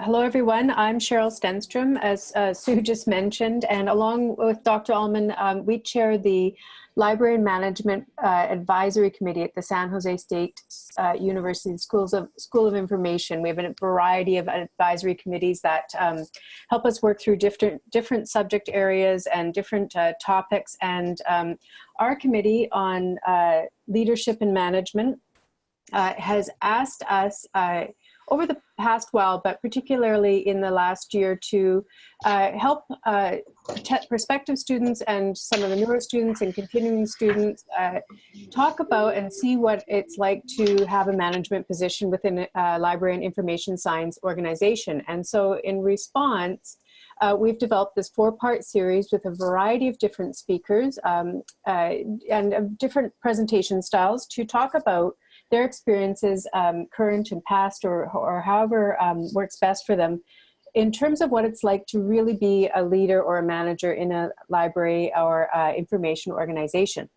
Hello, everyone. I'm Cheryl Stenstrom, as uh, Sue just mentioned, and along with Dr. Allman, um, we chair the Library and Management uh, Advisory Committee at the San Jose State uh, University Schools of, School of Information. We have a variety of advisory committees that um, help us work through different, different subject areas and different uh, topics. And um, our committee on uh, leadership and management uh, has asked us over the past well, but particularly in the last year to uh, help uh, prospective students and some of the newer students and continuing students uh, talk about and see what it's like to have a management position within a library and information science organization. And so in response, uh, we've developed this four-part series with a variety of different speakers um, uh, and different presentation styles to talk about their experiences, um, current and past, or, or however um, works best for them, in terms of what it's like to really be a leader or a manager in a library or uh, information organization.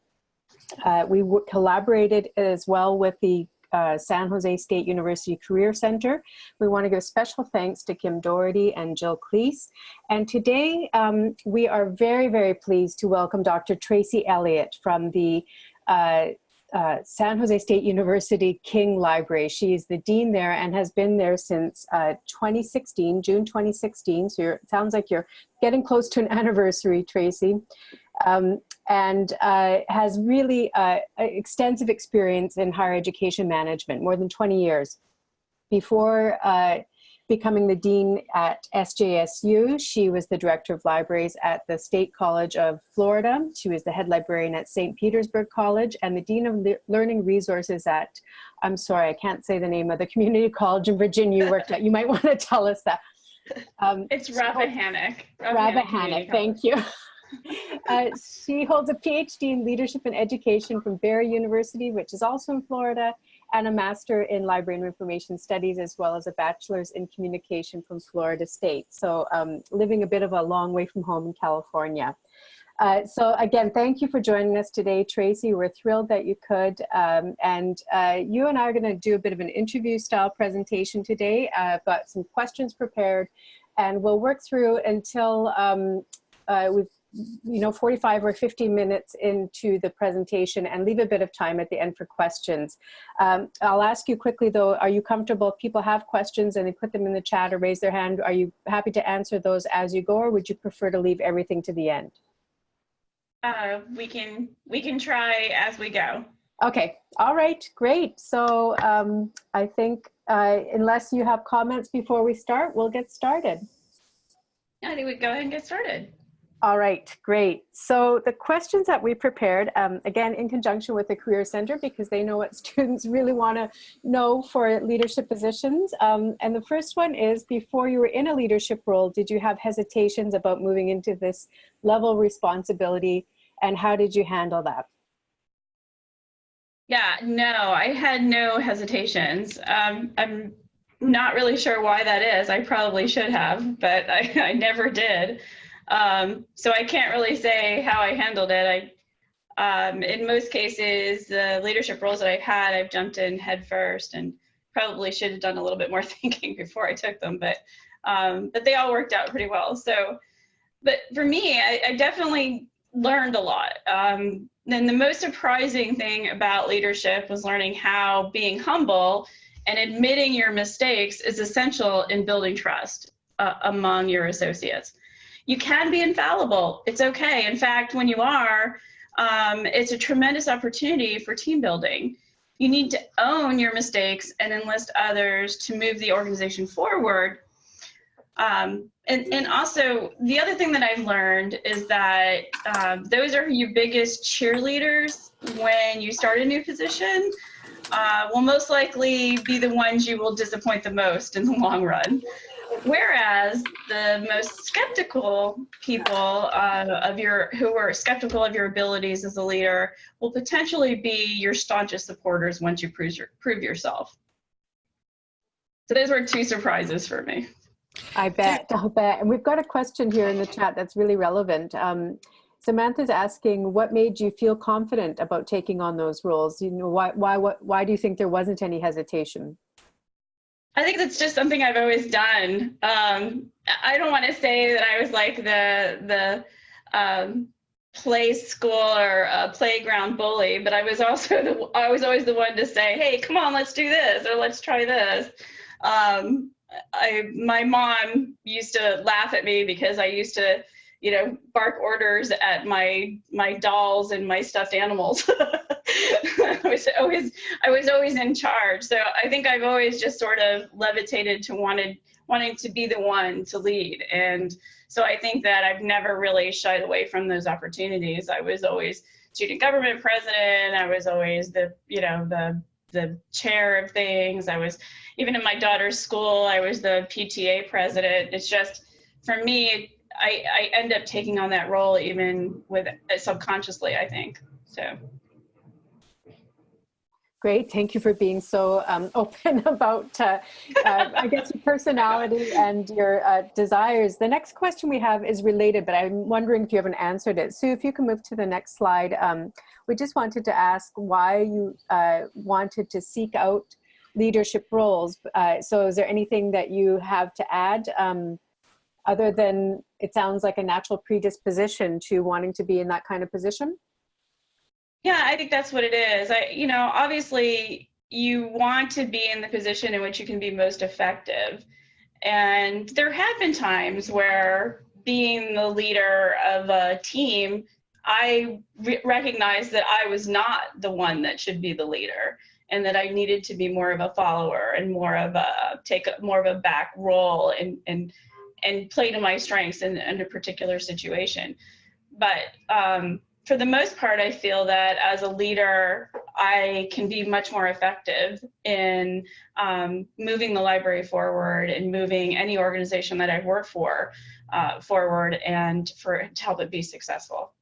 Uh, we collaborated as well with the uh, San Jose State University Career Center. We want to give special thanks to Kim Doherty and Jill Cleese. And today um, we are very, very pleased to welcome Dr. Tracy Elliott from the uh, uh, San Jose State University King Library. She is the dean there and has been there since uh, 2016, June 2016. So it sounds like you're getting close to an anniversary, Tracy. Um, and uh, has really uh, extensive experience in higher education management, more than 20 years. Before uh, becoming the dean at SJSU. She was the director of libraries at the State College of Florida. She was the head librarian at St. Petersburg College and the dean of Le learning resources at, I'm sorry, I can't say the name of the community college in Virginia you worked at. You might want to tell us that. Um, it's Rappahannock. Rappahannock, thank you. Uh, she holds a PhD in leadership and education from Barry University, which is also in Florida, and a Master in Library and Information Studies, as well as a Bachelor's in Communication from Florida State. So um, living a bit of a long way from home in California. Uh, so again, thank you for joining us today, Tracy. We're thrilled that you could. Um, and uh, you and I are gonna do a bit of an interview style presentation today. Uh, I've got some questions prepared and we'll work through until um, uh, we've you know, 45 or 50 minutes into the presentation and leave a bit of time at the end for questions. Um, I'll ask you quickly though, are you comfortable if people have questions and they put them in the chat or raise their hand, are you happy to answer those as you go or would you prefer to leave everything to the end? Uh, we can we can try as we go. Okay, all right, great. So um, I think uh, unless you have comments before we start, we'll get started. I think we go ahead and get started. All right, great. So the questions that we prepared, um, again, in conjunction with the Career Center, because they know what students really want to know for leadership positions. Um, and the first one is, before you were in a leadership role, did you have hesitations about moving into this level of responsibility? And how did you handle that? Yeah, no, I had no hesitations. Um, I'm not really sure why that is. I probably should have, but I, I never did. Um, so I can't really say how I handled it. I, um, in most cases, the leadership roles that I've had, I've jumped in head first and probably should have done a little bit more thinking before I took them, but, um, but they all worked out pretty well. So, but for me, I, I definitely learned a lot. Um, and the most surprising thing about leadership was learning how being humble and admitting your mistakes is essential in building trust uh, among your associates you can be infallible. It's okay. In fact, when you are, um, it's a tremendous opportunity for team building. You need to own your mistakes and enlist others to move the organization forward. Um, and, and also, the other thing that I've learned is that um, those are your biggest cheerleaders when you start a new position. Uh, will most likely be the ones you will disappoint the most in the long run. Whereas the most skeptical people uh, of your who are skeptical of your abilities as a leader will potentially be your staunchest supporters once you prove, your, prove yourself. So those were two surprises for me. I bet, I bet. And we've got a question here in the chat that's really relevant. Um, Samantha's asking, what made you feel confident about taking on those roles? You know, why, why, what, why do you think there wasn't any hesitation? I think that's just something I've always done. Um, I don't want to say that I was like the the um, play school or a playground bully, but I was also the I was always the one to say, "Hey, come on, let's do this," or "Let's try this." Um, I my mom used to laugh at me because I used to, you know, bark orders at my my dolls and my stuffed animals. I was always I was always in charge. So I think I've always just sort of levitated to wanted wanting to be the one to lead. And so I think that I've never really shied away from those opportunities. I was always student government president. I was always the, you know, the the chair of things. I was even in my daughter's school, I was the PTA president. It's just for me, I, I end up taking on that role even with subconsciously, I think. So Great, thank you for being so um, open about, uh, uh, I guess, your personality and your uh, desires. The next question we have is related, but I'm wondering if you haven't answered it. Sue, if you can move to the next slide. Um, we just wanted to ask why you uh, wanted to seek out leadership roles. Uh, so is there anything that you have to add um, other than it sounds like a natural predisposition to wanting to be in that kind of position? Yeah, I think that's what it is. I, you know, obviously you want to be in the position in which you can be most effective. And there have been times where being the leader of a team, I re- recognized that I was not the one that should be the leader and that I needed to be more of a follower and more of a take a, more of a back role and and and play to my strengths in, in a particular situation. But um, for the most part, I feel that as a leader, I can be much more effective in um, moving the library forward and moving any organization that I've worked for uh, forward and for to help it be successful.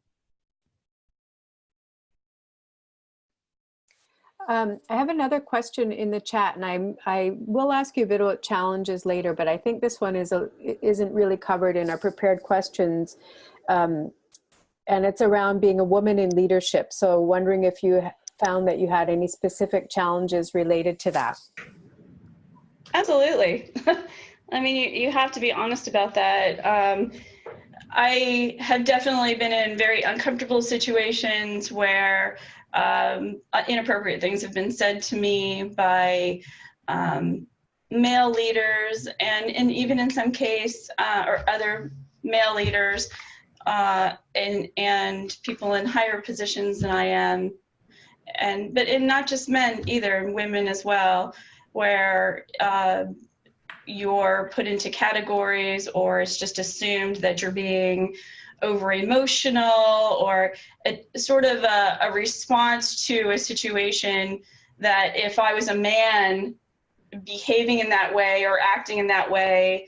Um, I have another question in the chat, and I I will ask you a bit about challenges later, but I think this one is a, isn't really covered in our prepared questions. Um, and it's around being a woman in leadership. So wondering if you found that you had any specific challenges related to that. Absolutely. I mean, you, you have to be honest about that. Um, I have definitely been in very uncomfortable situations where um, inappropriate things have been said to me by um, male leaders and, and even in some case uh, or other male leaders uh, and and people in higher positions than I am, and but not just men either, women as well, where uh, you're put into categories or it's just assumed that you're being over emotional or a, sort of a, a response to a situation that if I was a man behaving in that way or acting in that way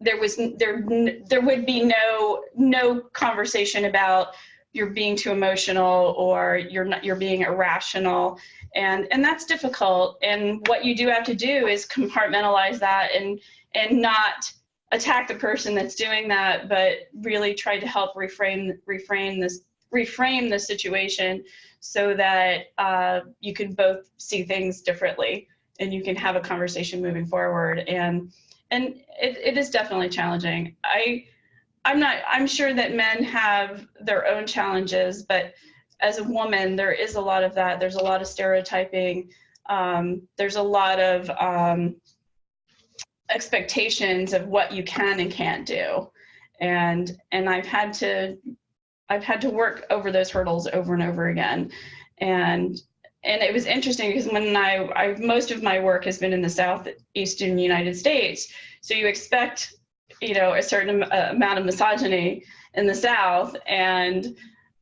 there was there there would be no no conversation about you're being too emotional or you're not you're being irrational. And and that's difficult. And what you do have to do is compartmentalize that and and not attack the person that's doing that but really try to help reframe reframe this reframe the situation so that uh, you can both see things differently and you can have a conversation moving forward. And and it, it is definitely challenging. I I'm not I'm sure that men have their own challenges, but as a woman, there is a lot of that. There's a lot of stereotyping. Um, there's a lot of um, expectations of what you can and can't do, and and I've had to I've had to work over those hurdles over and over again, and and it was interesting because when I, I most of my work has been in the southeastern United States, so you expect you know a certain uh, amount of misogyny in the South, and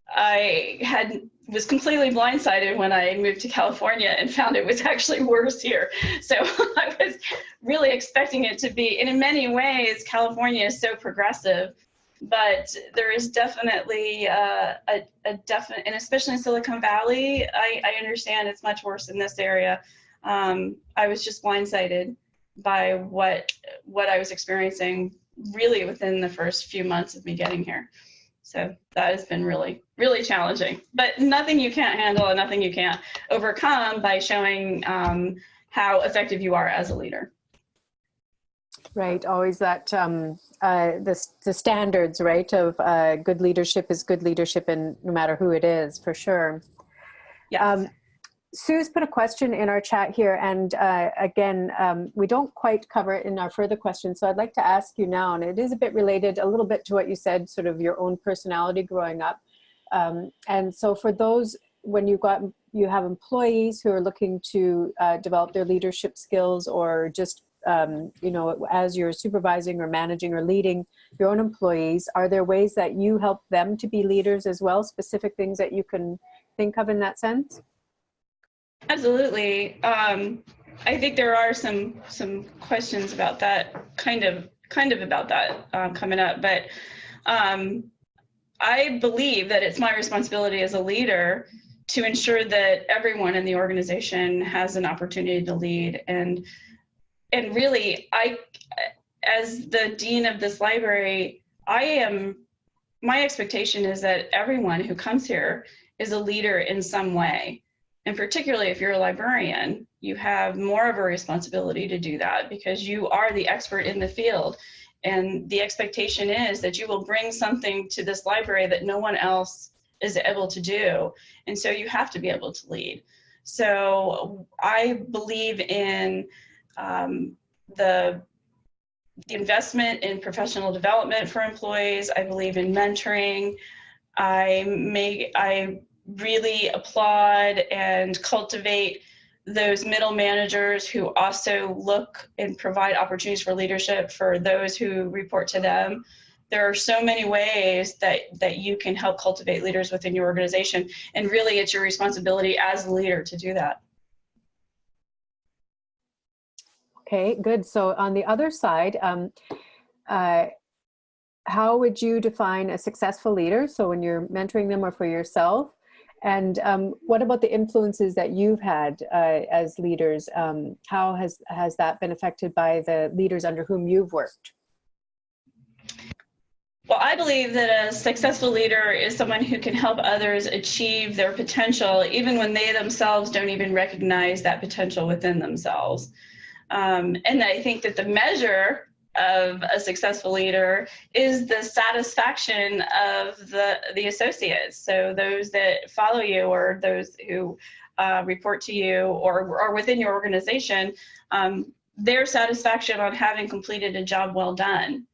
I had was completely blindsided when I moved to California and found it was actually worse here. So I was really expecting it to be, and in many ways, California is so progressive but there is definitely uh, a, a definite, and especially in Silicon Valley, I, I understand it's much worse in this area. Um, I was just blindsided by what what I was experiencing really within the first few months of me getting here. So that has been really, really challenging, but nothing you can't handle and nothing you can't overcome by showing um, how effective you are as a leader. Right, always that um, uh, the the standards, right? Of uh, good leadership is good leadership, and no matter who it is, for sure. Yes. Um, Sue's put a question in our chat here, and uh, again, um, we don't quite cover it in our further questions, so I'd like to ask you now, and it is a bit related a little bit to what you said, sort of your own personality growing up. Um, and so for those, when you got you have employees who are looking to uh, develop their leadership skills or just um, you know, as you're supervising or managing or leading your own employees, are there ways that you help them to be leaders as well? Specific things that you can think of in that sense? Absolutely. Um, I think there are some some questions about that, kind of kind of about that um, coming up, but um, I believe that it's my responsibility as a leader to ensure that everyone in the organization has an opportunity to lead and and really I as the dean of this library I am my expectation is that everyone who comes here is a leader in some way and particularly if you're a librarian, you have more of a responsibility to do that because you are the expert in the field. And the expectation is that you will bring something to this library that no one else is able to do. And so you have to be able to lead. So I believe in um, the the investment in professional development for employees. I believe in mentoring. I may I really applaud and cultivate those middle managers who also look and provide opportunities for leadership for those who report to them. There are so many ways that, that you can help cultivate leaders within your organization. And really, it's your responsibility as a leader to do that. Okay, good. So on the other side, um, uh, how would you define a successful leader? So when you're mentoring them or for yourself, and um, what about the influences that you've had uh, as leaders? Um, how has, has that been affected by the leaders under whom you've worked? Well, I believe that a successful leader is someone who can help others achieve their potential, even when they themselves don't even recognize that potential within themselves. Um, and I think that the measure of a successful leader is the satisfaction of the the associates. So those that follow you or those who uh, report to you or are within your organization, um, their satisfaction on having completed a job well done.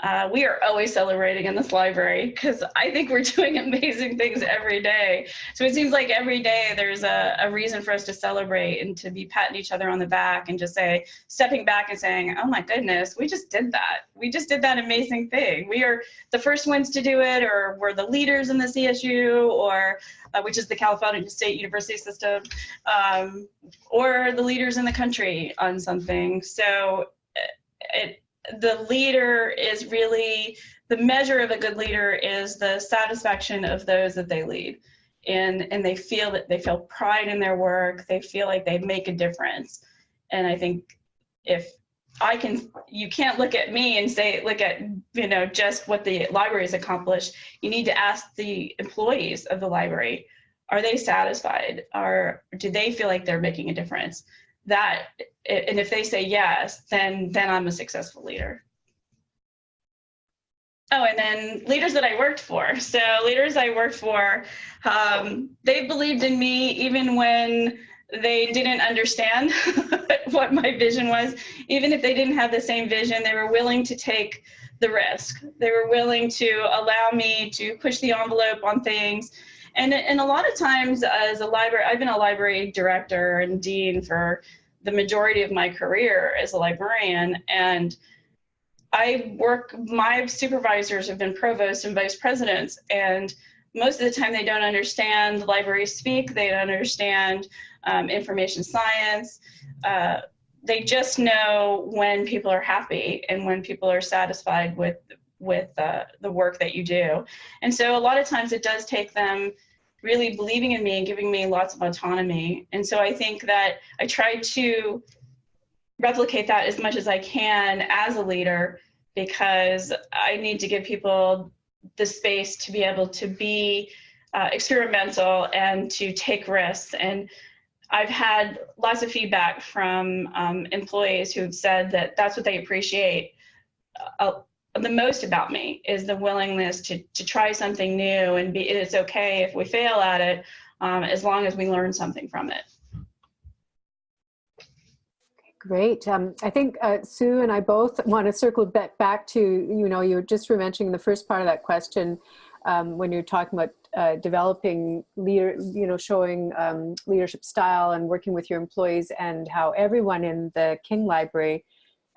Uh, we are always celebrating in this library because I think we're doing amazing things every day. So it seems like every day there's a, a reason for us to celebrate and to be patting each other on the back and just say, stepping back and saying, oh my goodness, we just did that. We just did that amazing thing. We are the first ones to do it, or we're the leaders in the CSU, or uh, which is the California State University system, um, or the leaders in the country on something. So it, the leader is really the measure of a good leader is the satisfaction of those that they lead. And and they feel that they feel pride in their work. They feel like they make a difference. And i think if i can you can't look at me and say look at you know just what the library has accomplished. You need to ask the employees of the library are they satisfied? Or do they feel like they're making a difference that and if they say yes then then i'm a successful leader. Oh and then leaders that i worked for. So leaders i worked for um, they believed in me even when they didn't understand what my vision was. Even if they didn't have the same vision they were willing to take the risk. They were willing to allow me to push the envelope on things and, and a lot of times as a library, I've been a library director and dean for the majority of my career as a librarian. And I work, my supervisors have been provosts and vice presidents. And most of the time they don't understand library speak, they don't understand um, information science. Uh, they just know when people are happy and when people are satisfied with with uh, the work that you do. And so a lot of times it does take them really believing in me and giving me lots of autonomy. And so I think that I try to replicate that as much as I can as a leader because I need to give people the space to be able to be uh, experimental and to take risks. And I've had lots of feedback from um, employees who've said that that's what they appreciate uh, the most about me is the willingness to, to try something new and be, it's okay if we fail at it um, as long as we learn something from it. Great. Um, I think uh, Sue and I both want to circle back, to, you know, you just were mentioning the first part of that question um, when you're talking about uh, developing leader, you know, showing um, leadership style and working with your employees and how everyone in the King Library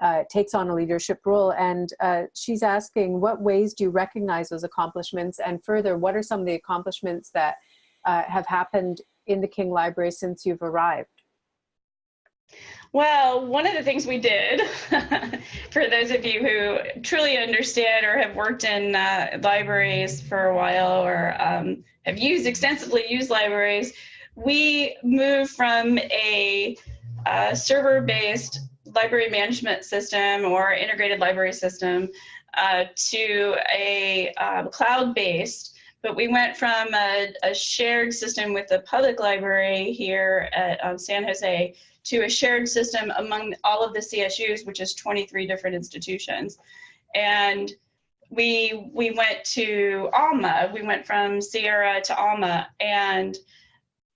uh, takes on a leadership role. And uh, she's asking, what ways do you recognize those accomplishments? And further, what are some of the accomplishments that uh, have happened in the King Library since you've arrived? Well, one of the things we did, for those of you who truly understand or have worked in uh, libraries for a while or um, have used extensively used libraries, we moved from a uh, server-based library management system or integrated library system uh, to a um, cloud-based but we went from a, a, shared system with the public library here at um, San Jose to a shared system among all of the CSUs, which is 23 different institutions. And we, we went to Alma, we went from Sierra to Alma, and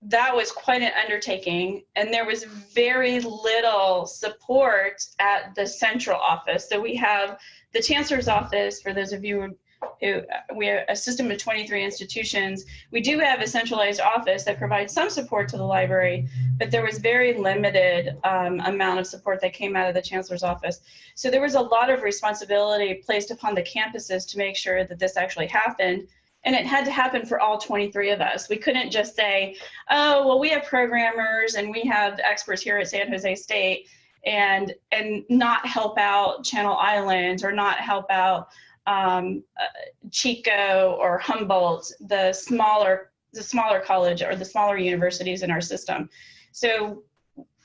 that was quite an undertaking. And there was very little support at the central office. So we have the chancellor's office, for those of you who we have a system of 23 institutions. We do have a centralized office that provides some support to the library, but there was very limited um, amount of support that came out of the chancellor's office. So there was a lot of responsibility placed upon the campuses to make sure that this actually happened. And it had to happen for all 23 of us. We couldn't just say, oh, well, we have programmers and we have experts here at San Jose State and, and not help out Channel Islands or not help out um, uh, Chico or Humboldt, the smaller the smaller college or the smaller universities in our system. So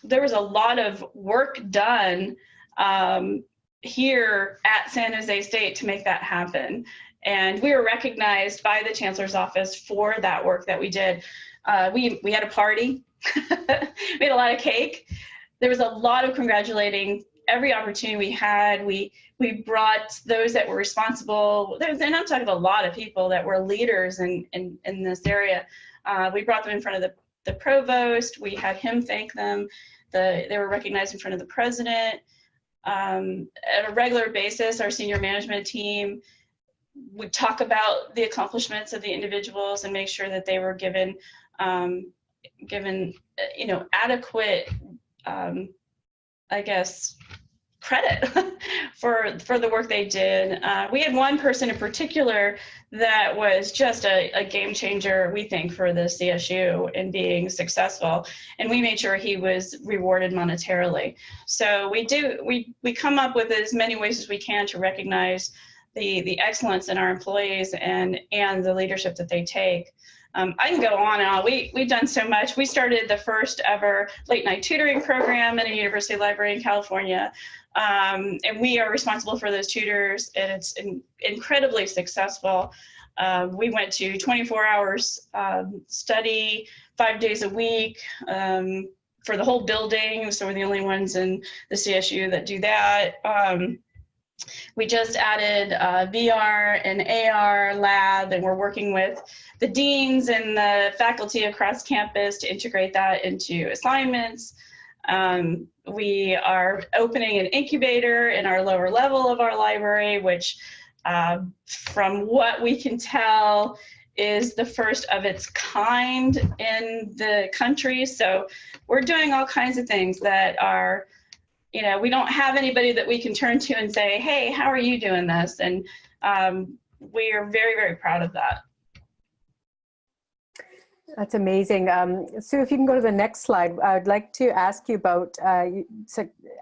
there was a lot of work done um, here at San Jose State to make that happen. And we were recognized by the chancellor's office for that work that we did. Uh, we, we had a party, we had a lot of cake. There was a lot of congratulating every opportunity we had, we we brought those that were responsible. And I'm talking a lot of people that were leaders in in, in this area. Uh, we brought them in front of the the provost. We had him thank them. The they were recognized in front of the president. Um, at a regular basis, our senior management team would talk about the accomplishments of the individuals and make sure that they were given um, given you know adequate um, I guess credit for for the work they did. Uh, we had one person in particular that was just a, a, game changer, we think, for the CSU in being successful, and we made sure he was rewarded monetarily. So we do we we come up with as many ways as we can to recognize the the excellence in our employees and and the leadership that they take. Um, I can go on and on. We, we've done so much. We started the first ever late night tutoring program in a university library in California. Um, and we are responsible for those tutors and it's in, incredibly successful. Uh, we went to 24 hours um, study, five days a week um, for the whole building. So we're the only ones in the CSU that do that. We just added a VR and AR lab and we're working with the deans and the faculty across campus to integrate that into assignments. Um, we are opening an incubator in our lower level of our library, which uh, from what we can tell is the first of its kind in the country. So we're doing all kinds of things that are, you know, we don't have anybody that we can turn to and say, hey, how are you doing this? And um, we are very, very proud of that. That's amazing. Um, Sue, if you can go to the next slide, I'd like to ask you about uh,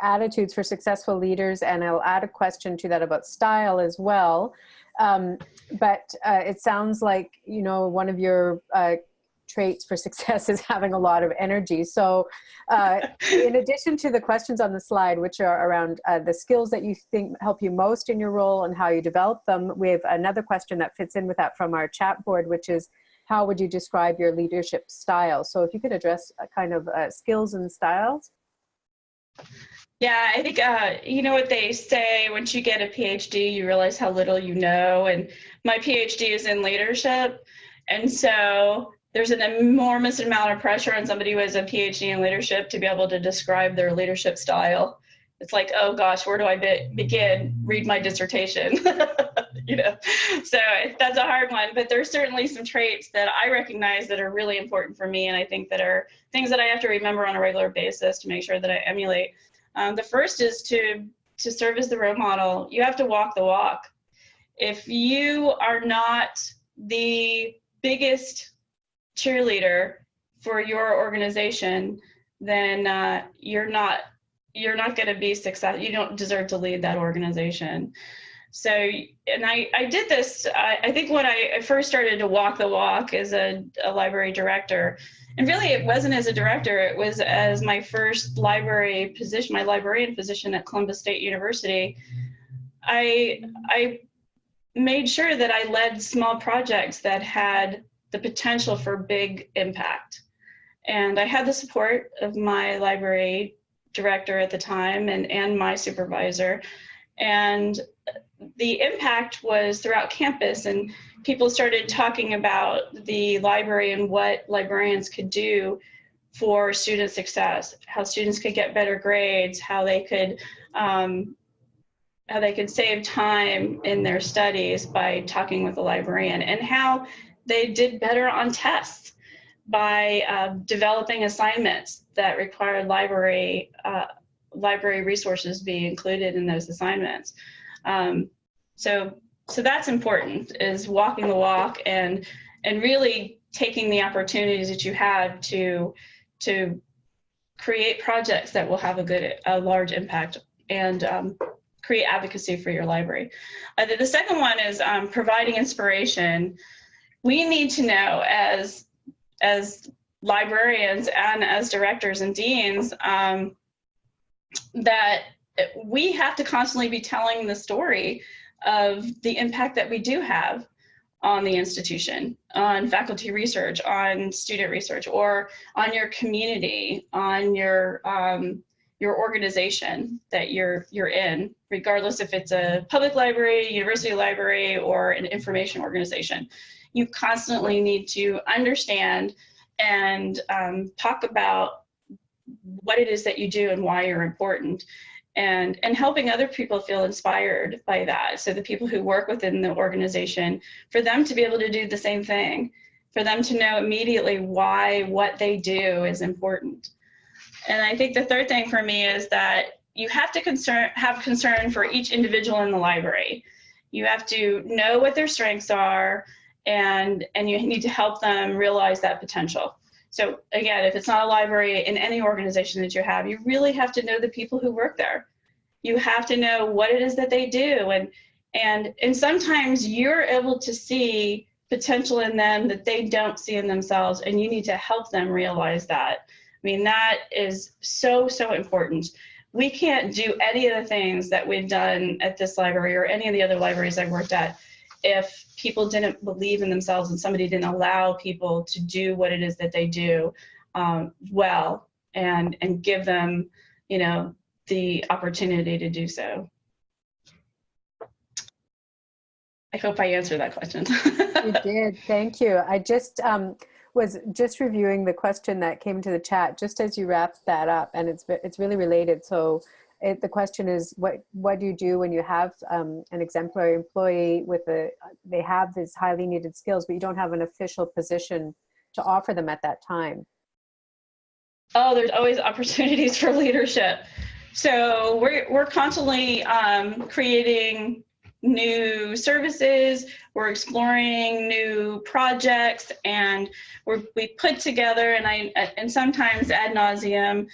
attitudes for successful leaders, and I'll add a question to that about style as well. Um, but uh, it sounds like, you know, one of your uh, traits for success is having a lot of energy. So uh, in addition to the questions on the slide, which are around uh, the skills that you think help you most in your role and how you develop them, we have another question that fits in with that from our chat board, which is, how would you describe your leadership style? So if you could address uh, kind of uh, skills and styles. Yeah, I think uh, you know what they say. Once you get a PhD, you realize how little you know. And my PhD is in leadership, and so there's an enormous amount of pressure on somebody who has a PhD in leadership to be able to describe their leadership style. It's like, oh gosh, where do I be begin? Read my dissertation. you know, so that's a hard one. But there's certainly some traits that I recognize that are really important for me, and I think that are things that I have to remember on a regular basis to make sure that I emulate. Um, the first is to to serve as the role model. You have to walk the walk. If you are not the biggest cheerleader for your organization, then uh, you're not you're not going to be successful. You don't deserve to lead that organization. So, and I, I did this, I, I think when I I, first started to walk the walk as a, a library director, and really it wasn't as a director, it was as my first library position, my librarian position at Columbus State University. I, I made sure that I led small projects that had the potential for big impact. And I had the support of my library director at the time and, and my supervisor. And the impact was throughout campus and people started talking about the library and what librarians could do for student success, how students could get better grades, how they could um, how they could save time in their studies by talking with a librarian, and how they did better on tests by uh, developing assignments that required library uh, library resources be included in those assignments. Um, so so that's important is walking the walk and and really taking the opportunities that you have to to create projects that will have a good a large impact and um, create advocacy for your library. Uh, the, the, second one is um, providing inspiration we need to know as as librarians and as directors and deans um, that we have to constantly be telling the story of the impact that we do have on the institution, on faculty research, on student research, or on your community, on your um, your organization that you're you're in, regardless if it's a public library, university library, or an information organization you constantly need to understand and um, talk about what it is that you do and why you're important. And and helping other people feel inspired by that. So the people who work within the organization for them to be able to do the same thing for them to know immediately why what they do is important. And i think the third thing for me is that you have to concern have concern for each individual in the library. You have to know what their strengths are and and you need to help them realize that potential. So again, if it's not a library in any organization that you have, you really have to know the people who work there. You have to know what it is that they do and and and sometimes you're able to see potential in them that they don't see in themselves and you need to help them realize that. I mean that is so so important. We can't do any of the things that we've done at this library or any of the other libraries I've worked at if people didn't believe in themselves and somebody didn't allow people to do what it is that they do um, well and and give them you know the opportunity to do so. I hope i answered that question. You did. Thank you. I just um, was just reviewing the question that came to the chat just as you wrapped that up and it's it's really related. So it, the question is what what do you do when you have um, an exemplary employee with a they have these highly needed skills but you don't have an official position to offer them at that time? Oh there's always opportunities for leadership. So we're, we're constantly um, creating new services. We're exploring new projects and we're, we put together and i and sometimes ad nauseum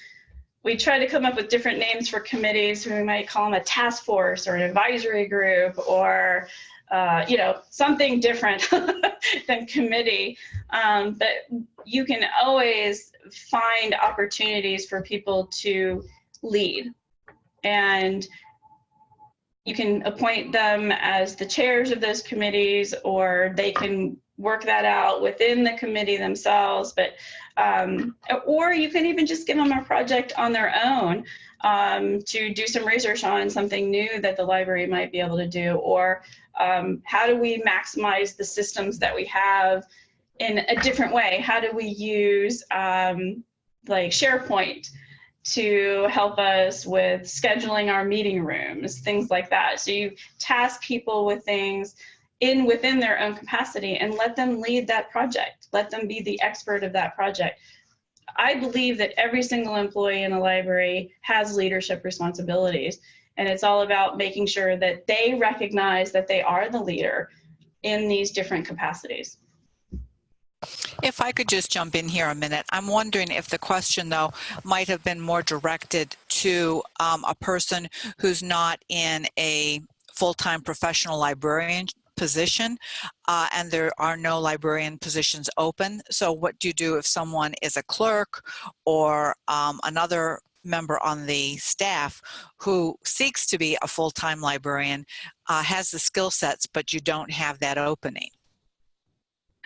we try to come up with different names for committees. We might call them a task force or an advisory group or uh, you know, something different than committee. Um, but you can always find opportunities for people to lead. And you can appoint them as the chairs of those committees, or they can work that out within the committee themselves, but um, or you can even just give them a project on their own um, to do some research on something new that the library might be able to do, or um, how do we maximize the systems that we have in a different way? How do we use um, like SharePoint to help us with scheduling our meeting rooms, things like that. So you task people with things in within their own capacity and let them lead that project. Let them be the expert of that project. I believe that every single employee in a library has leadership responsibilities. And it's all about making sure that they recognize that they are the leader in these different capacities. If I could just jump in here a minute, I'm wondering if the question though might have been more directed to um, a person who's not in a full-time professional librarian position uh, and there are no librarian positions open. So what do you do if someone is a clerk or um, another member on the staff who seeks to be a full-time librarian, uh, has the skill sets, but you don't have that opening?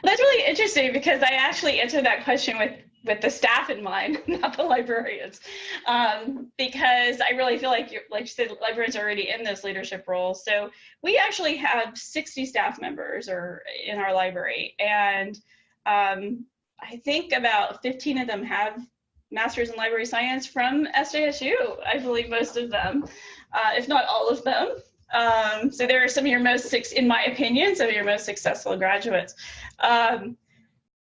That's really interesting because I actually answered that question with with the staff in mind, not the librarians, um, because I really feel like, like you said, librarians are already in this leadership role. So we actually have 60 staff members or in our library, and um, I think about 15 of them have masters in library science from SJSU. I believe most of them, uh, if not all of them. Um, so there are some of your most, in my opinion, some of your most successful graduates. Um,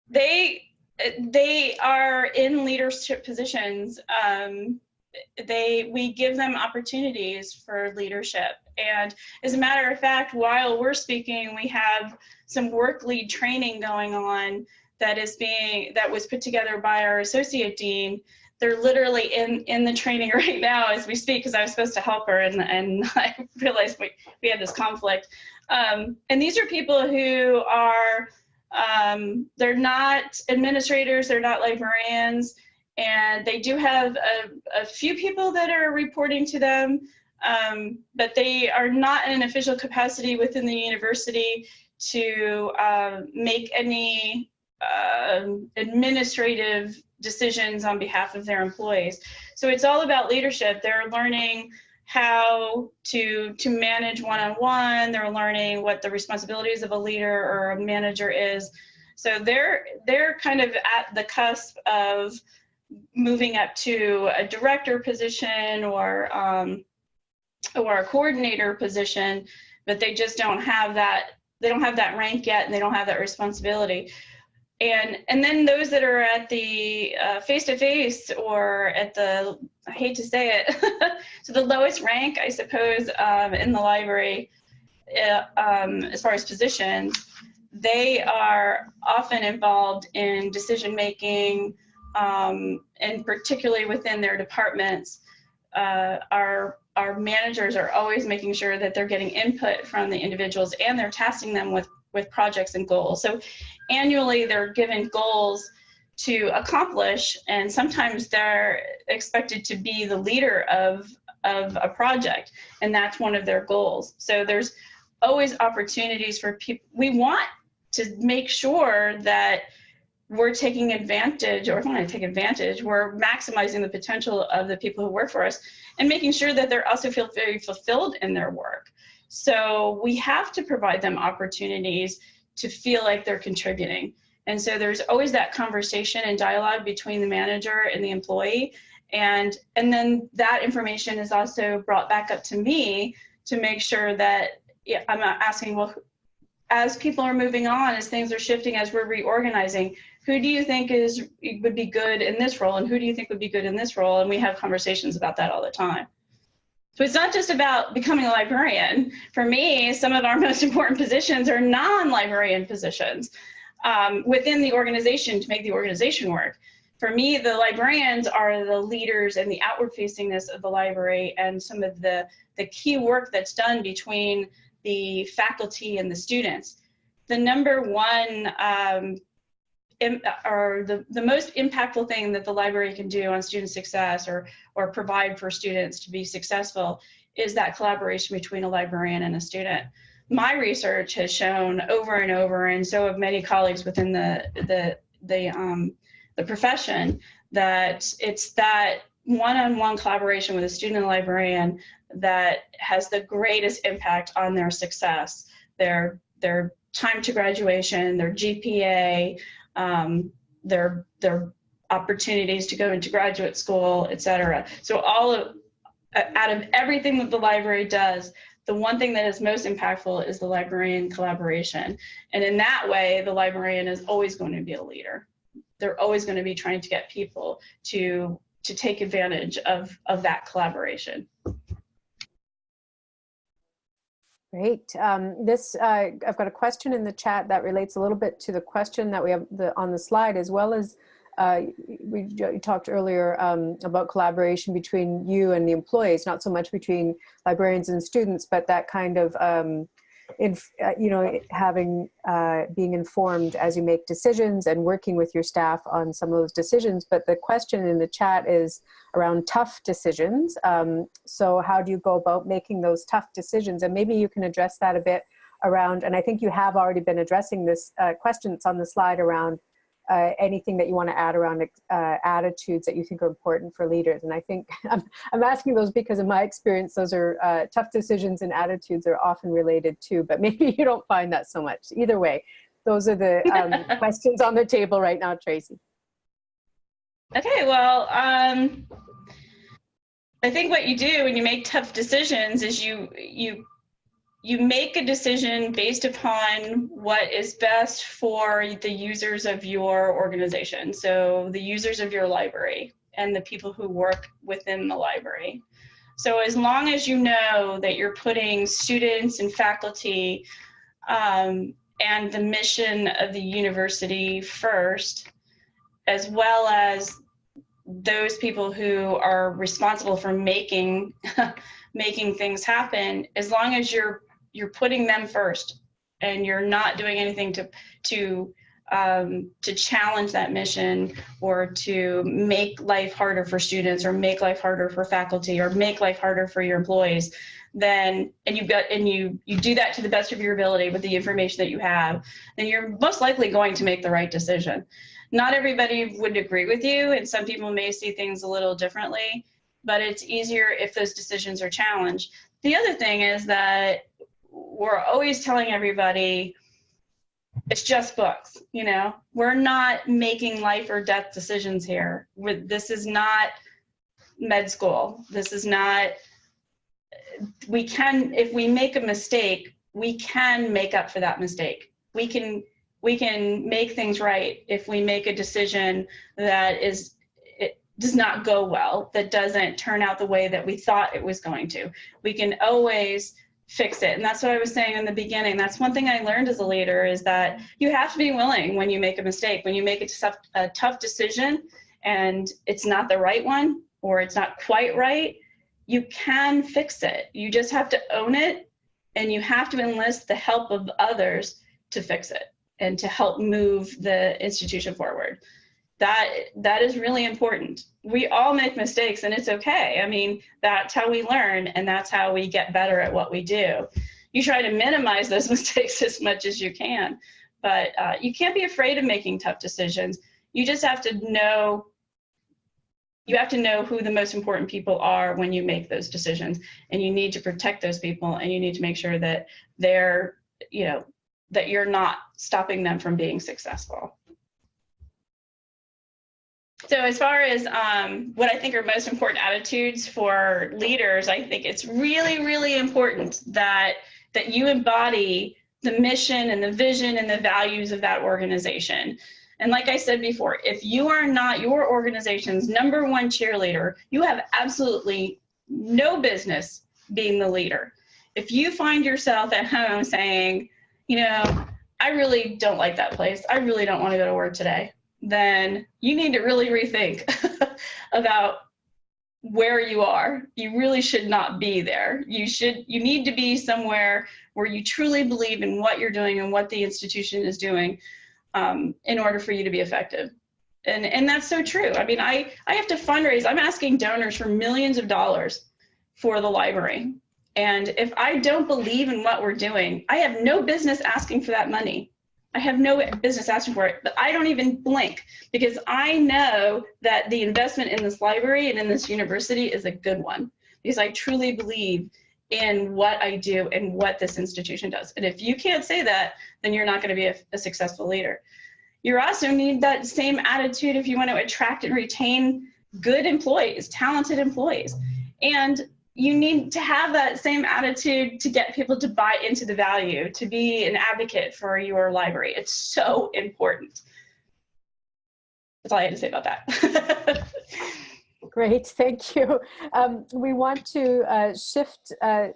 they they are in leadership positions. Um, they we give them opportunities for leadership. And as a matter of fact, while we're speaking, we have some work lead training going on that is being that was put together by our associate dean they're literally in in the training right now as we speak because I was supposed to help her and and I realized we, we had this conflict. Um, and these are people who are um, they're not administrators, they're not librarians, and they do have a, a few people that are reporting to them, um, but they are not in an official capacity within the university to uh, make any uh, administrative decisions on behalf of their employees. So it's all about leadership. They're learning how to to manage one-on-one. They're learning what the responsibilities of a leader or a manager is. So they're they're kind of at the cusp of moving up to a director position or um, or a coordinator position, but they just don't have that they don't have that rank yet and they don't have that responsibility and and then those that are at the face to face or at the I hate to say it, so the lowest rank, I suppose, um, in the library, uh, um, as far as positions, they are often involved in decision making, um, and particularly within their departments. Uh, our our managers are always making sure that they're getting input from the individuals and they're tasking them with with projects and goals. So annually they're given goals to accomplish and sometimes they're expected to be the leader of of a project and that's one of their goals so there's always opportunities for people we want to make sure that we're taking advantage or want to take advantage we're maximizing the potential of the people who work for us and making sure that they're also feel very fulfilled in their work so we have to provide them opportunities to feel like they're contributing. And so there's always that conversation and dialogue between the manager and the employee. And, and then that information is also brought back up to me to make sure that yeah, I'm not asking, well, as people are moving on, as things are shifting, as we're reorganizing, who do you think is would be good in this role and who do you think would be good in this role? And we have conversations about that all the time. So it's not just about becoming a librarian. For me, some of our most important positions are non-librarian positions um, within the organization to make the organization work. For me, the librarians are the leaders and the outward facingness of the library and some of the, the key work that's done between the faculty and the students. The number one um, or the, the most impactful thing that the library can do on student success or, or provide for students to be successful is that collaboration between a librarian and a student. My research has shown over and over, and so have many colleagues within the the the um, the profession, that it's that one-on-one collaboration with a student and librarian that has the greatest impact on their success, their their time to graduation, their GPA, um, their their opportunities to go into graduate school, et cetera. So all of out of everything that the library does, the one thing that is most impactful is the librarian collaboration. And in that way, the librarian is always going to be a leader. They're always going to be trying to get people to to take advantage of, of that collaboration. Great. Um, this, uh, I've got a question in the chat that relates a little bit to the question that we have the, on the slide, as well as uh, we you talked earlier um, about collaboration between you and the employees, not so much between librarians and students, but that kind of um, in, uh, you know, having, uh, being informed as you make decisions and working with your staff on some of those decisions. But the question in the chat is around tough decisions. Um, so how do you go about making those tough decisions? And maybe you can address that a bit around, and I think you have already been addressing this uh, question that's on the slide around uh, anything that you want to add around uh, attitudes that you think are important for leaders. And I think I'm, I'm asking those because in my experience, those are uh, tough decisions and attitudes are often related too, but maybe you don't find that so much. Either way, those are the um, questions on the table right now, Tracy. Okay, well, um, I think what you do when you make tough decisions is you you you make a decision based upon what is best for the users of your organization. So the users of your library and the people who work within the library. So as long as you know that you're putting students and faculty um, and the mission of the university first, as well as those people who are responsible for making making things happen, as long as you're you're putting them first and you're not doing anything to to um, to challenge that mission or to make life harder for students or make life harder for faculty or make life harder for your employees then and you've got and you you do that to the best of your ability with the information that you have then you're most likely going to make the right decision. Not everybody would agree with you and some people may see things a little differently but it's easier if those decisions are challenged. The other thing is that we're always telling everybody it's just books you know? We're not making life or death decisions here. We're, this is not med school. This is not we can if we make a mistake we can make up for that mistake. We can we can make things right if we make a decision that is it does not go well that doesn't turn out the way that we thought it was going to. We can always fix it. And that's what I was saying in the beginning. That's one thing I learned as a leader is that you have to be willing when you make a mistake, when you make a tough, a tough decision and it's not the right one or it's not quite right, you can fix it. You just have to own it and you have to enlist the help of others to fix it and to help move the institution forward that that is really important. We all make mistakes and it's okay. I mean that's how we learn and that's how we get better at what we do. You try to minimize those mistakes as much as you can but uh, you can't be afraid of making tough decisions. You just have to know you have to know who the most important people are when you make those decisions and you need to protect those people and you need to make sure that they're you know that you're not stopping them from being successful so as far as um, what I think are most important attitudes for leaders, I think it's really, really important that that you embody the mission and the vision and the values of that organization. And like I said before, if you are not your organization's number one cheerleader, you have absolutely no business being the leader. If you find yourself at home saying, you know, I really don't like that place. I really don't want to go to work today then you need to really rethink about where you are. You really should not be there. You should you need to be somewhere where you truly believe in what you're doing and what the institution is doing um, in order for you to be effective. And and that's so true. I mean, I I have to fundraise. I'm asking donors for millions of dollars for the library. And if I don't believe in what we're doing, I have no business asking for that money. I have no business asking for it, but I don't even blink because I know that the investment in this library and in this university is a good one because I truly believe in what I do and what this institution does. And if you can't say that, then you're not going to be a, a successful leader. You also need that same attitude if you want to attract and retain good employees, talented employees. And you need to have that same attitude to get people to buy into the value, to be an advocate for your library. It's so important. That's all I had to say about that. Great, thank you. Um, we want to uh, shift uh,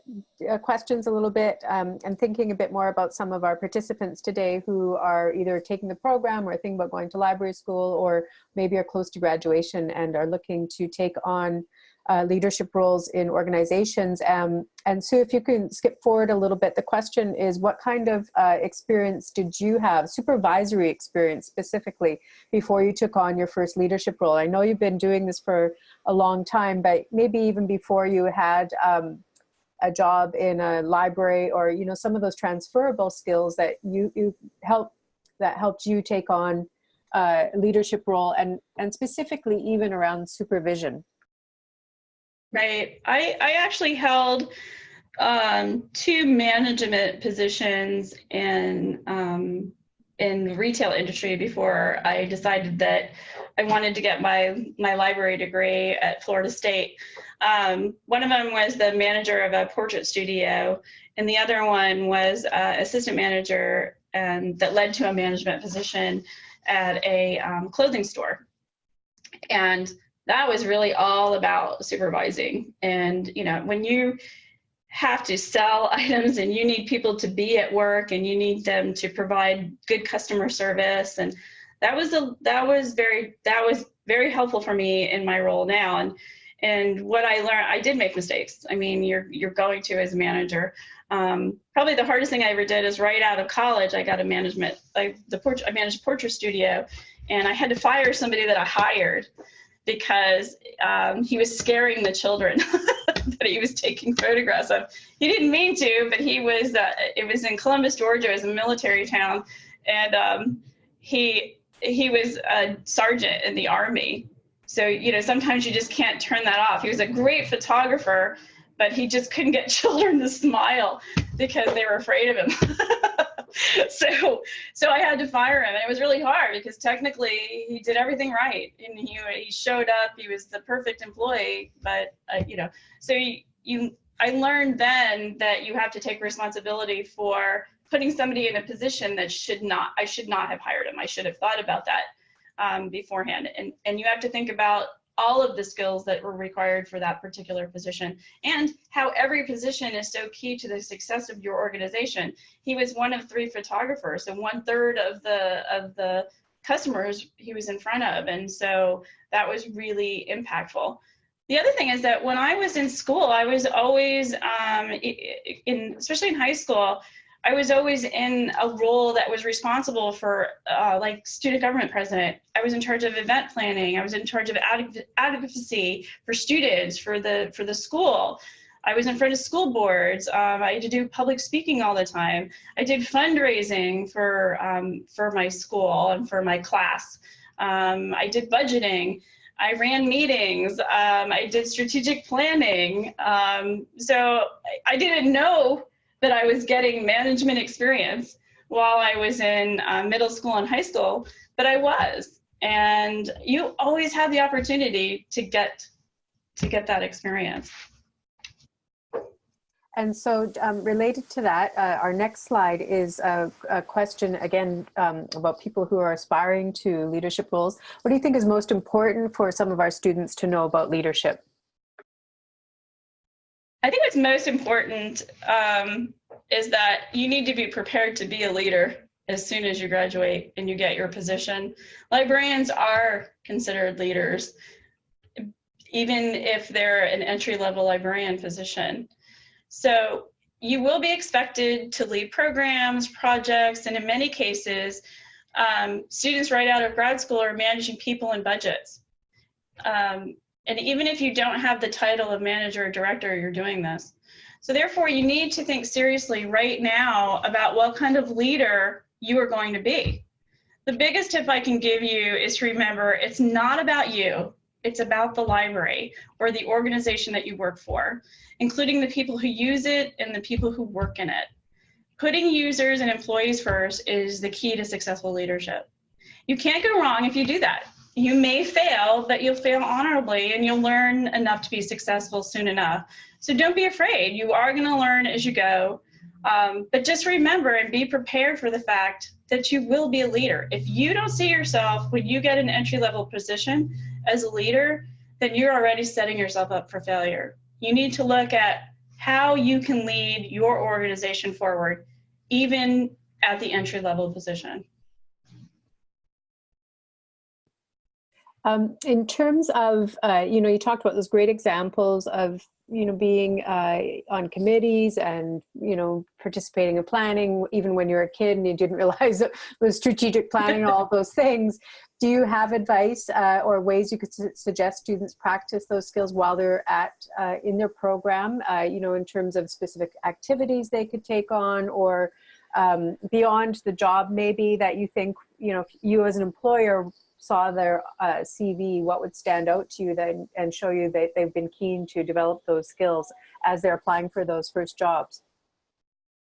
uh, questions a little bit um, and thinking a bit more about some of our participants today who are either taking the program or thinking about going to library school or maybe are close to graduation and are looking to take on uh, leadership roles in organizations. Um, and Sue, if you can skip forward a little bit, the question is what kind of uh, experience did you have, supervisory experience specifically, before you took on your first leadership role? I know you've been doing this for a long time, but maybe even before you had um, a job in a library or, you know, some of those transferable skills that you, you help, that helped you take on uh, leadership role and, and specifically even around supervision. Right. I, I actually held um, two management positions in um, in the retail industry before I decided that I wanted to get my my library degree at Florida State. Um, one of them was the manager of a portrait studio, and the other one was uh, assistant manager, and that led to a management position at a um, clothing store. And that was really all about supervising. And, you know, when you have to sell items and you need people to be at work and you need them to provide good customer service and that was a that was very that was very helpful for me in my role now. And and what I learned I did make mistakes. I mean you're you're going to as a manager. Um, probably the hardest thing I ever did is right out of college I got a management like the portrait I managed a portrait studio and I had to fire somebody that I hired because um, he was scaring the children that he was taking photographs of. He didn't mean to, but he was. Uh, it was in Columbus, Georgia, as a military town, and um, he he was a sergeant in the army. So you know, sometimes you just can't turn that off. He was a great photographer, but he just couldn't get children to smile because they were afraid of him. so so I had to fire him, and it was really hard because technically he did everything right, and he he showed up. He was the perfect employee, but uh, you know, so you, you I learned then that you have to take responsibility for putting somebody in a position that should not I should not have hired him. I should have thought about that um, beforehand, and and you have to think about all of the skills that were required for that particular position and how every position is so key to the success of your organization. He was one of three photographers and one third of the of the customers he was in front of. And so that was really impactful. The other thing is that when I was in school, I was always, um, in, especially in high school, I was always in a role that was responsible for uh, like student government president. I was in charge of event planning. I was in charge of advocacy for students for the for the school. I was in front of school boards. Um, I had to do public speaking all the time. I did fundraising for um, for my school and for my class. Um, I did budgeting. I ran meetings. Um, I did strategic planning. Um, so I didn't know that I was getting management experience while I was in uh, middle school and high school, but I was. And you always have the opportunity to get to get that experience. And so um, related to that, uh, our next slide is a, a question again um, about people who are aspiring to leadership roles. What do you think is most important for some of our students to know about leadership? I think what's most important um, is that you need to be prepared to be a leader as soon as you graduate and you get your position. Librarians are considered leaders, even if they're an entry-level librarian position. So you will be expected to lead programs, projects, and in many cases, um, students right out of grad school are managing people and budgets. Um, And even if you don't have the title of manager or director, you're doing this. So therefore, you need to think seriously right now about what kind of leader you are going to be. The biggest tip I can give you is to remember it's not about you. It's about the library or the organization that you work for, including the people who use it and the people who work in it. Putting users and employees first is the key to successful leadership. You can't go wrong if you do that. You may fail, but you'll fail honorably and you'll learn enough to be successful soon enough. So don't be afraid. You are going to learn as you go. Um, but just remember and be prepared for the fact that you will be a leader. If you don't see yourself when you get an entry level position as a leader, then you're already setting yourself up for failure. You need to look at how you can lead your organization forward, even at the entry level position. Um, in terms of, uh, you know, you talked about those great examples of, you know, being uh, on committees and, you know, participating in planning, even when you were a kid and you didn't realize it was strategic planning and all those things. Do you have advice uh, or ways you could su suggest students practice those skills while they're at uh, in their program, uh, you know, in terms of specific activities they could take on or um, beyond the job maybe that you think, you know, you as an employer saw their uh, CV, what would stand out to you then and show you that they've been keen to develop those skills as they're applying for those first jobs?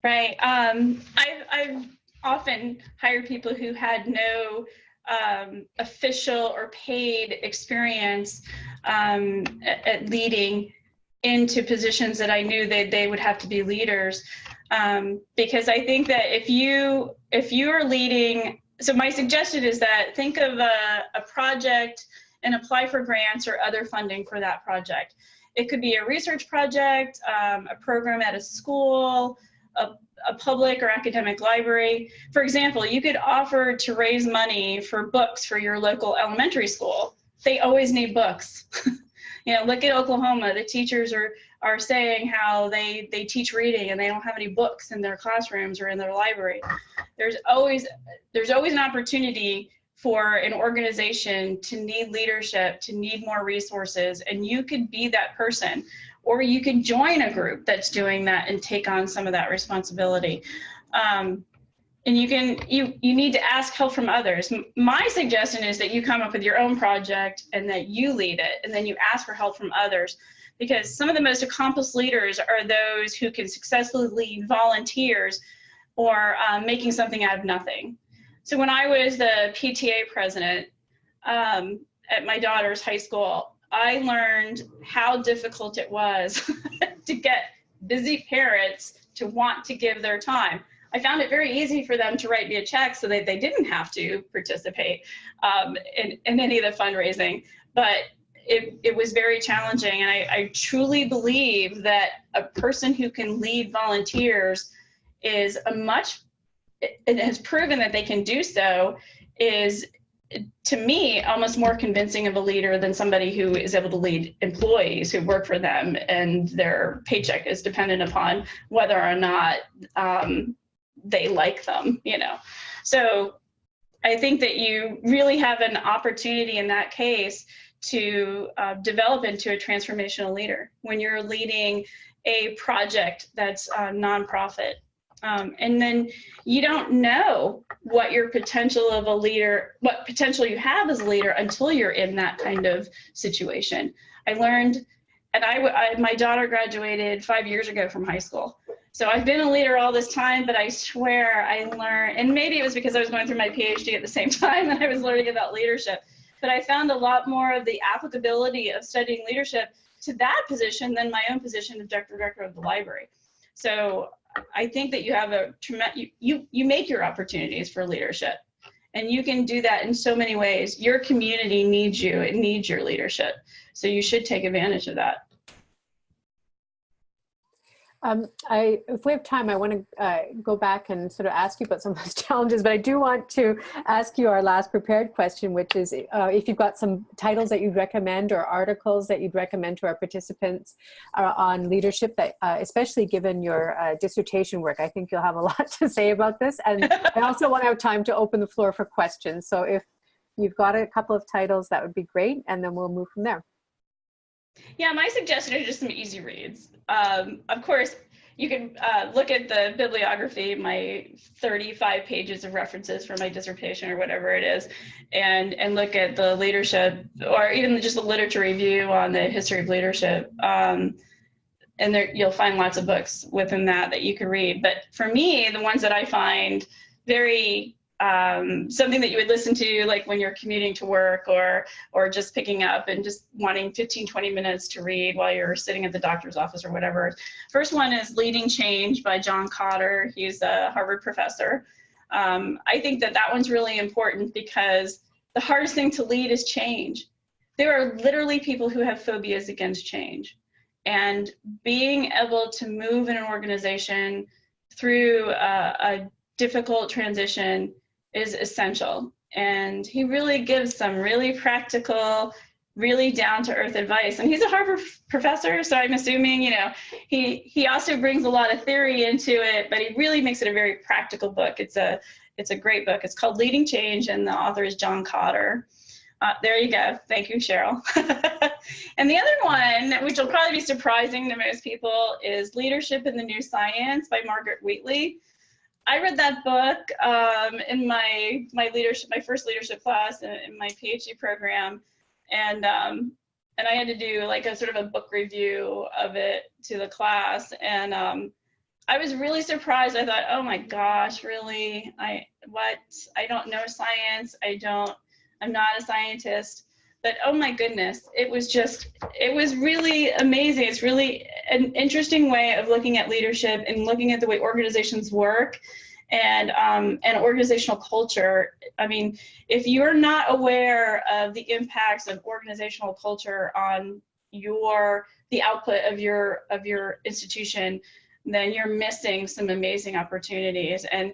Right. Um, I've, I've often hired people who had no um, official or paid experience um, at, at, leading into positions that I knew that they would have to be leaders. Um, because I think that if you if you are leading so my suggestion is that think of a, a project and apply for grants or other funding for that project. It could be a research project, um, a program at a school, a, a, public or academic library. For example, you could offer to raise money for books for your local elementary school. They always need books. you know, look at Oklahoma. The teachers are are saying how they they teach reading and they don't have any books in their classrooms or in their library. There's always there's always an opportunity for an organization to need leadership, to need more resources, and you could be that person. Or you could join a group that's doing that and take on some of that responsibility. Um, and you can you you need to ask help from others my suggestion is that you come up with your own project and that you lead it and then you ask for help from others because some of the most accomplished leaders are those who can successfully lead volunteers or um, making something out of nothing. So when I was the PTA president um, at my daughter's high school, I learned how difficult it was to get busy parents to want to give their time. I found it very easy for them to write me a check so that they didn't have to participate um, in, in any of the fundraising. But it, it was very challenging. And I, I truly believe that a person who can lead volunteers is a much, it has proven that they can do so, is to me almost more convincing of a leader than somebody who is able to lead employees who work for them and their paycheck is dependent upon whether or not um, they like them, you know. So I think that you really have an opportunity in that case to uh, develop into a transformational leader when you're leading a project that's a nonprofit. Um, and then you don't know what your potential of a leader, what potential you have as a leader until you're in that kind of situation. I learned, and I, I my daughter graduated five years ago from high school. So I've been a leader all this time, but I swear I learned, and maybe it was because I was going through my PhD at the same time and I was learning about leadership but I found a lot more of the applicability of studying leadership to that position than my own position of director director of the library. So I think that you have a tremendous, you, you, you make your opportunities for leadership and you can do that in so many ways. Your community needs you, it needs your leadership. So you should take advantage of that. Um, I, if we have time, I want to uh, go back and sort of ask you about some of those challenges, but I do want to ask you our last prepared question, which is uh, if you've got some titles that you'd recommend or articles that you'd recommend to our participants uh, on leadership, that uh, especially given your uh, dissertation work, I think you'll have a lot to say about this. And I also want to have time to open the floor for questions. So if you've got a couple of titles, that would be great, and then we'll move from there. Yeah, my suggestion are just some easy reads. Um, of course, you can uh, look at the bibliography, my 35 pages of references for my dissertation or whatever it is, and, and look at the leadership or even just a literature review on the history of leadership. Um, and there, you'll find lots of books within that that you can read. But for me, the ones that I find very um, something that you would listen to like when you're commuting to work or or just picking up and just wanting 15 20 minutes to read while you're sitting at the doctor's office or whatever. First one is leading change by john kotter he's a harvard professor. Um, i think that that one's really important because the hardest thing to lead is change. There are literally people who have phobias against change. And being able to move in an organization through a difficult transition is essential. And he really gives some really practical, really down to earth advice. And he's a Harvard professor, so I'm assuming, you know, he he also brings a lot of theory into it, but he really makes it a very practical book. It's a it's a great book. It's called Leading Change, and the author is John Kotter. Uh, there you go. Thank you, Cheryl. and the other one, which will probably be surprising to most people, is Leadership in the New Science by Margaret Wheatley. I read that book um, in my my leadership, my first leadership class in, in my PhD program, and um, and I had to do like a sort of a book review of it to the class, and um, I was really surprised. I thought, oh my gosh, really? I what? I don't know science. I don't. I'm not a scientist but oh my goodness, it was just, it was really amazing. It's really an interesting way of looking at leadership and looking at the way organizations work and um, and organizational culture. I mean, if you're not aware of the impacts of organizational culture on your the output of your of your institution, then you're missing some amazing opportunities. And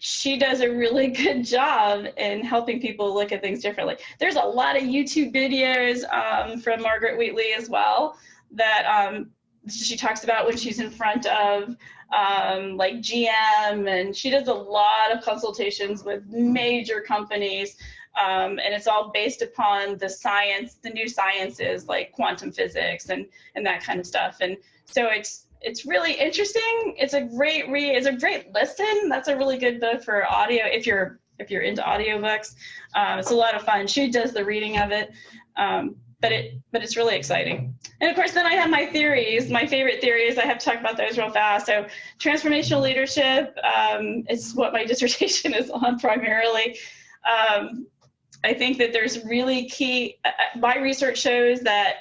she does a really good job in helping people look at things differently. There's a lot of YouTube videos um, from Margaret Wheatley as well that um, she talks about when she's in front of um, like GM, and she does a lot of consultations with major companies. Um, and it's all based upon the science, the new sciences like quantum physics and and that kind of stuff. And so it's it's really interesting. It's a great read. It's a great listen. That's a really good book for audio if you're if you're into audiobooks. Um, it's a lot of fun. She does the reading of it, um, but it but it's really exciting. And of course, then I have my theories. My favorite theories. I have to talk about those real fast. So, transformational leadership um, is what my dissertation is on primarily. Um, I think that there's really key. Uh, uh, my research shows that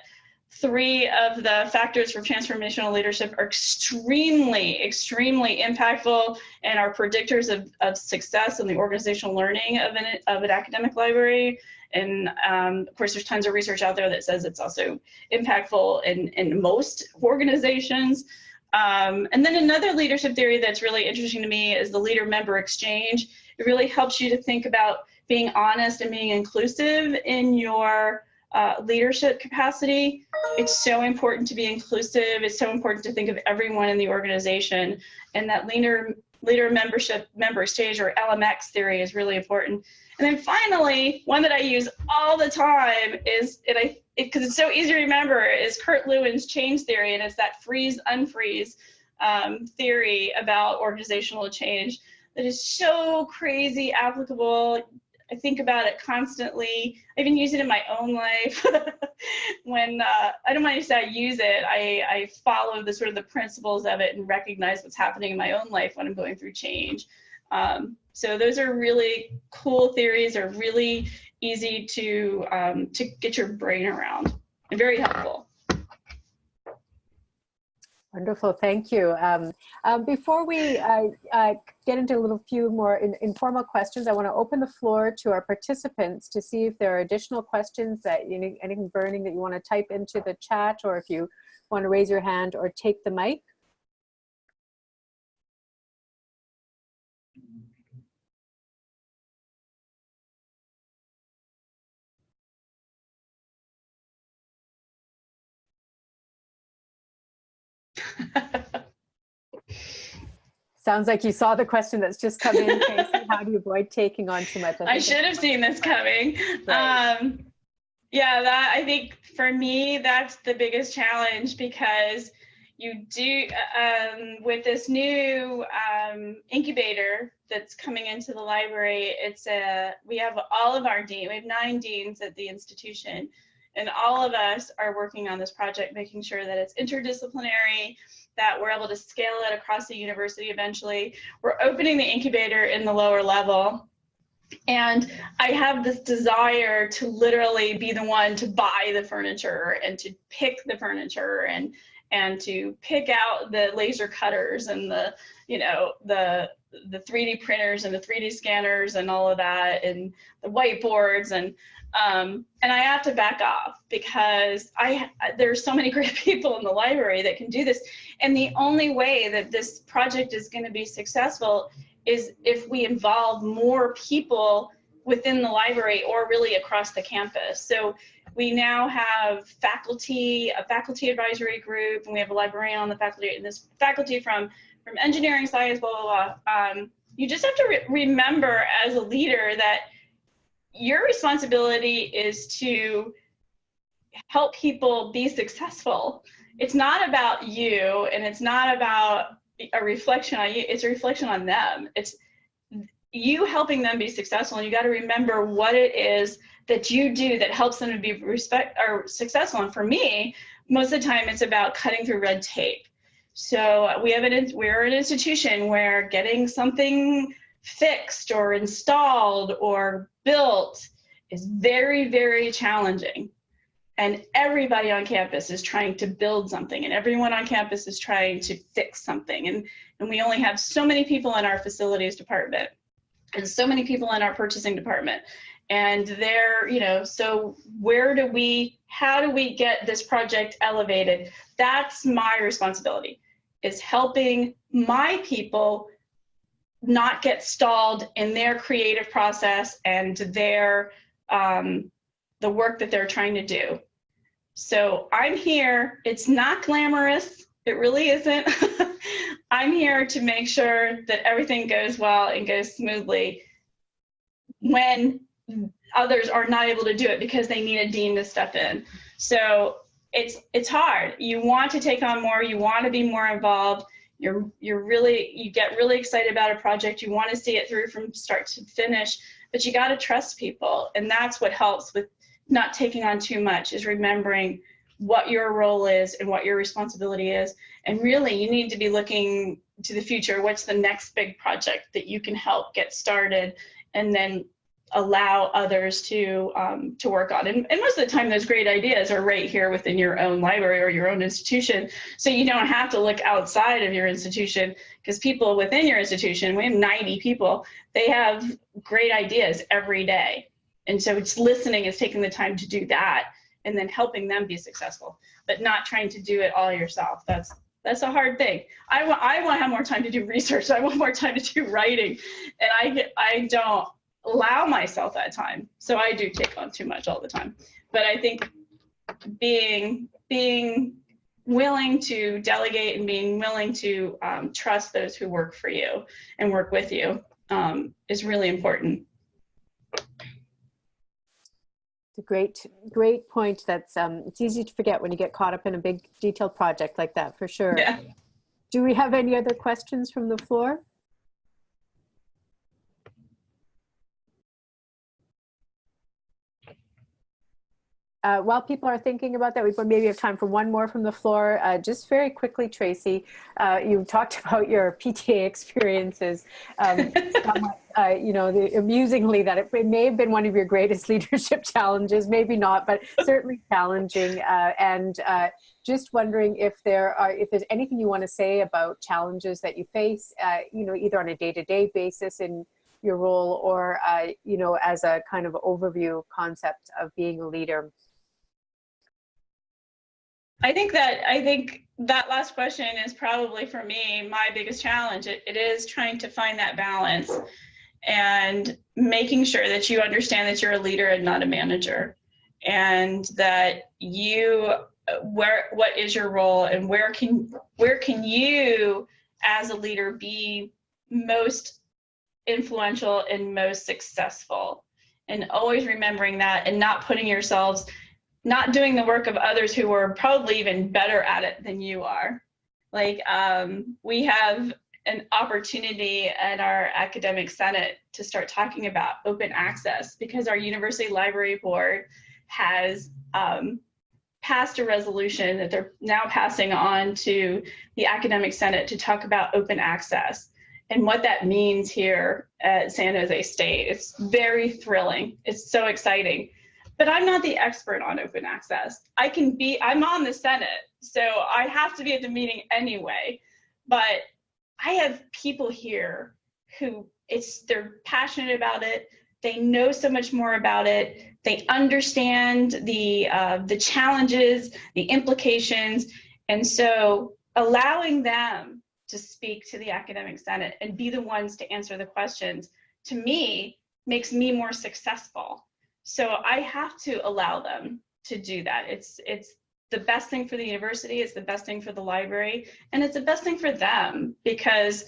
three of the factors for transformational leadership are extremely, extremely impactful and are predictors of, of success in the organizational learning of an, of an academic library. And um, of course, there's tons of research out there that says it's also impactful in, in most organizations. Um, and then another leadership theory that's really interesting to me is the leader member exchange. It really helps you to think about being honest and being inclusive in your uh, leadership capacity. It's so important to be inclusive. It's so important to think of everyone in the organization. And that leader, leader membership member stage or LMX theory is really important. And then finally, one that I use all the time is, and I, because it, it's so easy to remember, is Kurt Lewin's change theory. And it's that freeze unfreeze um, theory about organizational change that is so crazy applicable I think about it constantly. I even use it in my own life. when uh, I don't mind to say I use it, I, I follow the sort of the principles of it and recognize what's happening in my own life when I'm going through change. Um, so those are really cool theories, are really easy to um, to get your brain around and very helpful. Wonderful, thank you. Um, um, before we uh, uh, get into a little few more in, informal questions, I want to open the floor to our participants to see if there are additional questions that you need, anything burning that you want to type into the chat or if you want to raise your hand or take the mic. Sounds like you saw the question that's just come in, Casey. How do you avoid taking on too much? I, I should have seen this coming. Right. Um, Yeah, that I think for me, that's the biggest challenge because you do, um, with this new um, incubator that's coming into the library, it's a, we have all of our dean, we have nine deans at the institution. And all of us are working on this project, making sure that it's interdisciplinary, that we're able to scale it across the university eventually. We're opening the incubator in the lower level and I have this desire to literally be the one to buy the furniture and to pick the furniture and and to pick out the laser cutters and the you know the the 3D printers and the 3D scanners and all of that and the whiteboards and um, and I have to back off because I there's so many great people in the library that can do this and the only way that this project is going to be successful is if we involve more people within the library or really across the campus. So we now have faculty, a faculty advisory group, and we have a librarian on the faculty, and this faculty from, from engineering, science, blah, blah, blah. Um, you just have to re remember as a leader that your responsibility is to help people be successful. It's not about you, and it's not about a reflection on you it's a reflection on them it's you helping them be successful and you got to remember what it is that you do that helps them to be respect or successful. And for me most of the time it's about cutting through red tape. So we have an we're an institution where getting something fixed or installed or built is very very challenging. And everybody on campus is trying to build something and everyone on campus is trying to fix something. And, and we only have so many people in our facilities department and so many people in our purchasing department and they're you know so where do we how do we get this project elevated that's my responsibility is helping my people not get stalled in their creative process and their um, the work that they're trying to do so I'm here. It's not glamorous. It really isn't. I'm here to make sure that everything goes well and goes smoothly when others are not able to do it because they need a dean to step in. So it's it's hard. You want to take on more, you want to be more involved. You're you're really you get really excited about a project. You want to see it through from start to finish, but you got to trust people and that's what helps with not taking on too much is remembering what your role is and what your responsibility is. And really, you need to be looking to the future. What's the next big project that you can help get started and then allow others to um, to work on. And, and, most of the time, those great ideas are right here within your own library or your own institution. So you don't have to look outside of your institution because people within your institution, we have 90 people, they have great ideas every day. And so it's listening is taking the time to do that and then helping them be successful, but not trying to do it all yourself. That's that's a hard thing. I want I want to have more time to do research. I want more time to do writing, and I I don't allow myself that time. So I do take on too much all the time. But I think being being willing to delegate and being willing to um, trust those who work for you and work with you um, is really important It's a great, great point. That's um, it's easy to forget when you get caught up in a big detailed project like that, for sure. Yeah. Do we have any other questions from the floor? Uh, while people are thinking about that, we maybe have time for one more from the floor. Uh, just very quickly, Tracy, uh, you talked about your PTA experiences. Um, somewhat, uh, you know, the, amusingly that it, it, may have been one of your greatest leadership challenges, maybe not, but certainly challenging. Uh, and uh, just wondering if there are, if there's anything you want to say about challenges that you face, you know, either on a day-to-day -day basis in your role or, you know, as a kind of overview concept of being a leader. I think that I think that last question is probably for me my biggest challenge. It, it is trying to find that balance and making sure that you understand that you're a leader and not a manager and that you where what is your role and where can where can you as a leader be most influential and most successful and always remembering that and not putting yourselves, not doing the work of others who are probably even better at it than you are. Like um, we have an opportunity at our academic senate to start talking about open access because our university library board has um, passed a resolution that they're now passing on to the academic senate to talk about open access and what that means here at San Jose State. It's very thrilling. It's so exciting. But I'm not the expert on open access. I can be, I'm on the Senate, so I have to be at the meeting anyway. But I have people here who it's they're passionate about it. They know so much more about it. They understand the uh, the challenges, the implications, and so allowing them to speak to the academic senate and be the ones to answer the questions to me makes me more successful so i have to allow them to do that. It's it's the best thing for the university it's the best thing for the library and it's the best thing for them because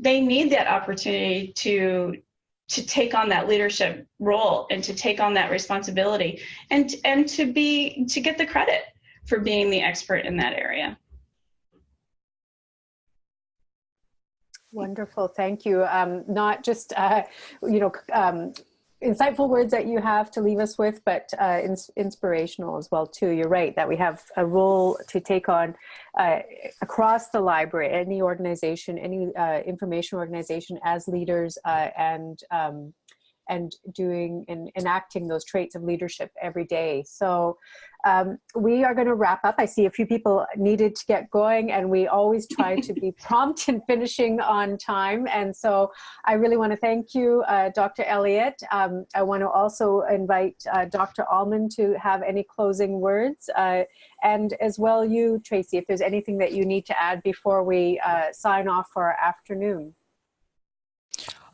they need that opportunity to to take on that leadership role and to take on that responsibility and and to be to get the credit for being the expert in that area. Wonderful, thank you. Um, not just, uh, you know, um, insightful words that you have to leave us with, but uh, ins inspirational as well too. You're right that we have a role to take on uh, across the library, any organization, any uh, information organization as leaders uh, and um, and doing and enacting those traits of leadership every day. So um, we are going to wrap up. I see a few people needed to get going and we always try to be prompt in finishing on time. And so I really want to thank you, uh, Dr. Elliott. Um, I want to also invite uh, Dr. Allman to have any closing words. Uh, and as well you, Tracy, if there's anything that you need to add before we uh, sign off for our afternoon.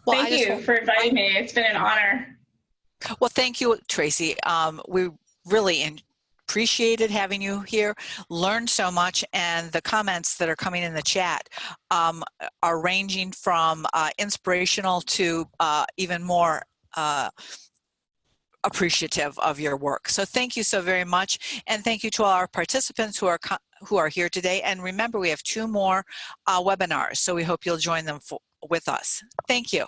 Well, thank you for inviting me. It's been an honor. Well, thank you, Tracy. Um, we really appreciated having you here, learned so much, and the comments that are coming in the chat um, are ranging from uh, inspirational to uh, even more uh, appreciative of your work. So thank you so very much. And thank you to all our participants who are who are here today. And remember, we have two more uh, webinars, so we hope you'll join them for, with us. Thank you.